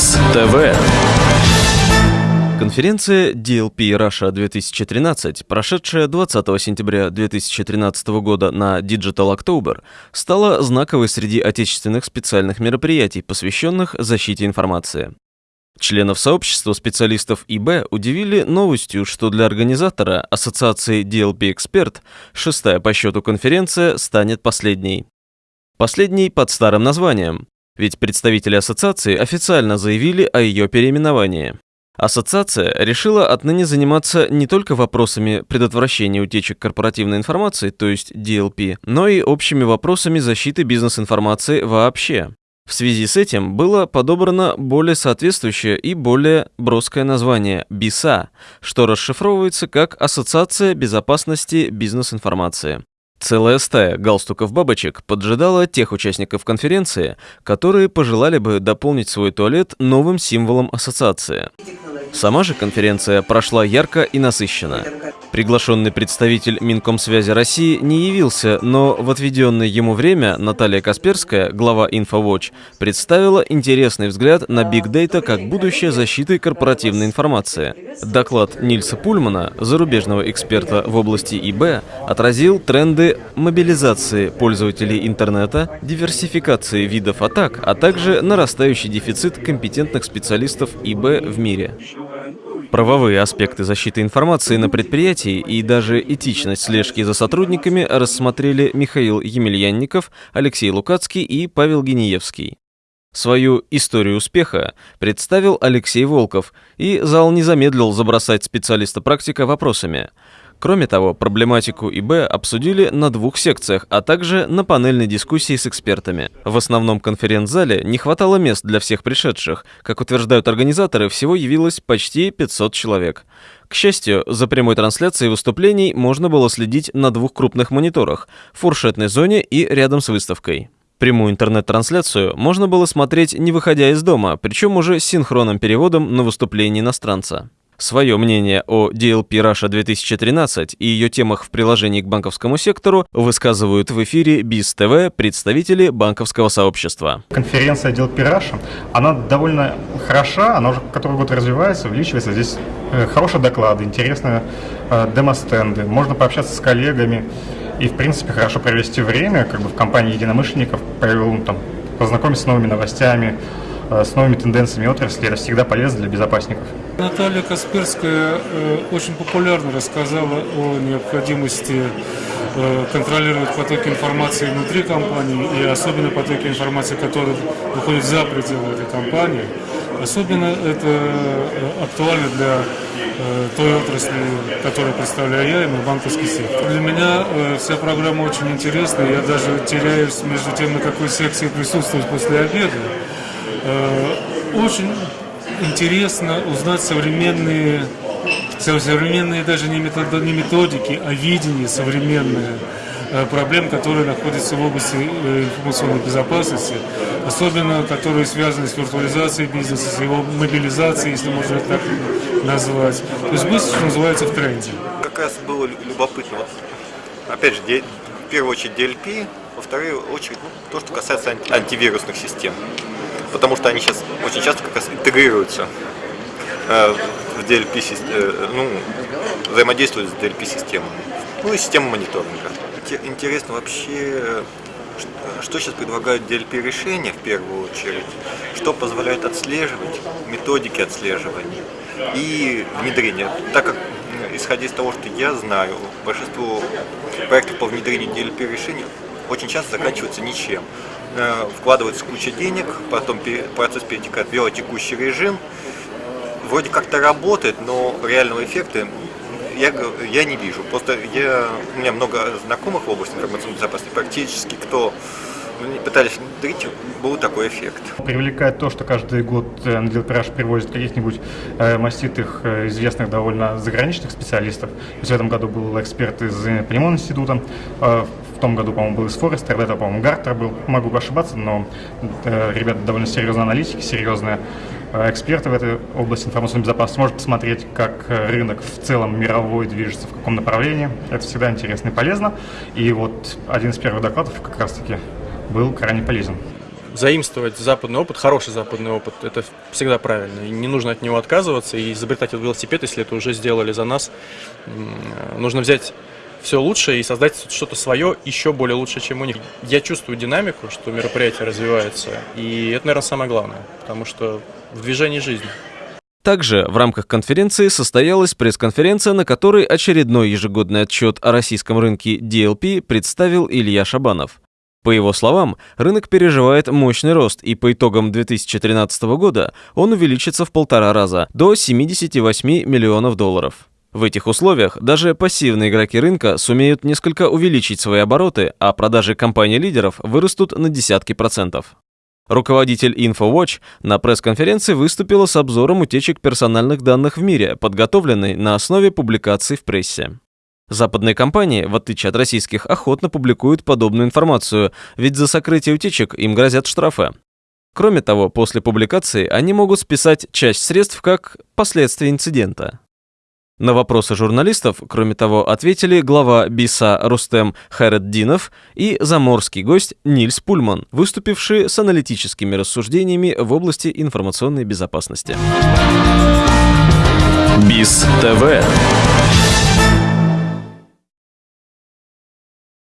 ТВ Конференция DLP Russia 2013, прошедшая 20 сентября 2013 года на Digital October, стала знаковой среди отечественных специальных мероприятий, посвященных защите информации. Членов сообщества специалистов ИБ удивили новостью, что для организатора Ассоциации DLP Expert шестая по счету конференция станет последней. Последней под старым названием ведь представители ассоциации официально заявили о ее переименовании. Ассоциация решила отныне заниматься не только вопросами предотвращения утечек корпоративной информации, то есть DLP, но и общими вопросами защиты бизнес-информации вообще. В связи с этим было подобрано более соответствующее и более броское название БИСА, что расшифровывается как Ассоциация безопасности бизнес-информации. Целая стая галстуков-бабочек поджидала тех участников конференции, которые пожелали бы дополнить свой туалет новым символом ассоциации. Сама же конференция прошла ярко и насыщенно. Приглашенный представитель Минкомсвязи России не явился, но в отведенное ему время Наталья Касперская, глава InfoWatch, представила интересный взгляд на Big Data как будущее защиты корпоративной информации. Доклад Нильса Пульмана, зарубежного эксперта в области ИБ, отразил тренды мобилизации пользователей интернета, диверсификации видов атак, а также нарастающий дефицит компетентных специалистов ИБ в мире. Правовые аспекты защиты информации на предприятии и даже этичность слежки за сотрудниками рассмотрели Михаил Емельянников, Алексей Лукацкий и Павел Гениевский. Свою историю успеха представил Алексей Волков, и зал не замедлил забросать специалиста-практика вопросами – Кроме того, проблематику ИБ обсудили на двух секциях, а также на панельной дискуссии с экспертами. В основном конференц-зале не хватало мест для всех пришедших. Как утверждают организаторы, всего явилось почти 500 человек. К счастью, за прямой трансляцией выступлений можно было следить на двух крупных мониторах – в фуршетной зоне и рядом с выставкой. Прямую интернет-трансляцию можно было смотреть, не выходя из дома, причем уже с синхронным переводом на выступление иностранца. Свое мнение о DLP Russia 2013 и ее темах в приложении к банковскому сектору высказывают в эфире БИС ТВ представители банковского сообщества. Конференция DLP Russia, она довольно хороша, она уже который год развивается, увеличивается. Здесь э, хорошие доклады, интересные э, демо-стенды, можно пообщаться с коллегами и, в принципе, хорошо провести время как бы в компании единомышленников, ну, там, познакомиться с новыми новостями, с новыми тенденциями отрасли. Это всегда полезно для безопасников. Наталья Касперская э, очень популярно рассказала о необходимости э, контролировать потоки информации внутри компании и особенно потоки информации, которые выходят за пределы этой компании. Особенно это актуально для той отрасли, которую представляю я, именно банковский сектор. Для меня вся программа очень интересная, я даже теряюсь между тем, на какой секции присутствовать после обеда. Э, очень интересно узнать современные, современные даже не, метод, не методики, а видение современное э, проблем, которые находятся в области э, информационной безопасности, особенно которые связаны с виртуализацией бизнеса, с его мобилизацией, если можно так назвать. То есть быстро, что называется, в тренде. Как раз было любопытно. Вот, опять же, в первую очередь DLP, во вторую очередь ну, то, что касается антивирусных систем потому что они сейчас очень часто как раз интегрируются э, в DLP, э, ну, взаимодействуют с DLP-системами, ну и система мониторинга. Интересно вообще, что сейчас предлагают DLP решения в первую очередь, что позволяет отслеживать, методики отслеживания и внедрения. Так как, исходя из того, что я знаю, большинство проектов по внедрению DLP решений очень часто заканчиваются ничем. Э, вкладывается куча денег, потом процесс перетекает в велотекущий режим. Вроде как-то работает, но реального эффекта я, я не вижу. Просто я, у меня много знакомых в области информационной безопасности, практически кто пытались внедрить, был такой эффект. Привлекает то, что каждый год на Дилпираж привозят каких-нибудь э, маститых, э, известных довольно заграничных специалистов. То есть в этом году был эксперт из Племон института, э, том году, по-моему, был из Форестер, до этого, по-моему, Гартер был. Могу ошибаться, но э, ребята довольно серьезные аналитики, серьезные э, эксперты в этой области информационной безопасности. Может посмотреть, как рынок в целом мировой движется, в каком направлении. Это всегда интересно и полезно. И вот один из первых докладов как раз-таки был крайне полезен. заимствовать западный опыт, хороший западный опыт, это всегда правильно. И не нужно от него отказываться и изобретать велосипед, если это уже сделали за нас. Нужно взять все лучше и создать что-то свое еще более лучше, чем у них. Я чувствую динамику, что мероприятие развивается, и это, наверное, самое главное, потому что в движении жизни. Также в рамках конференции состоялась пресс-конференция, на которой очередной ежегодный отчет о российском рынке DLP представил Илья Шабанов. По его словам, рынок переживает мощный рост, и по итогам 2013 года он увеличится в полтора раза, до 78 миллионов долларов. В этих условиях даже пассивные игроки рынка сумеют несколько увеличить свои обороты, а продажи компаний-лидеров вырастут на десятки процентов. Руководитель InfoWatch на пресс-конференции выступила с обзором утечек персональных данных в мире, подготовленной на основе публикаций в прессе. Западные компании, в отличие от российских, охотно публикуют подобную информацию, ведь за сокрытие утечек им грозят штрафы. Кроме того, после публикации они могут списать часть средств как последствия инцидента. На вопросы журналистов, кроме того, ответили глава БИСа Рустем Хайреддинов и заморский гость Нильс Пульман, выступившие с аналитическими рассуждениями в области информационной безопасности. БИС ТВ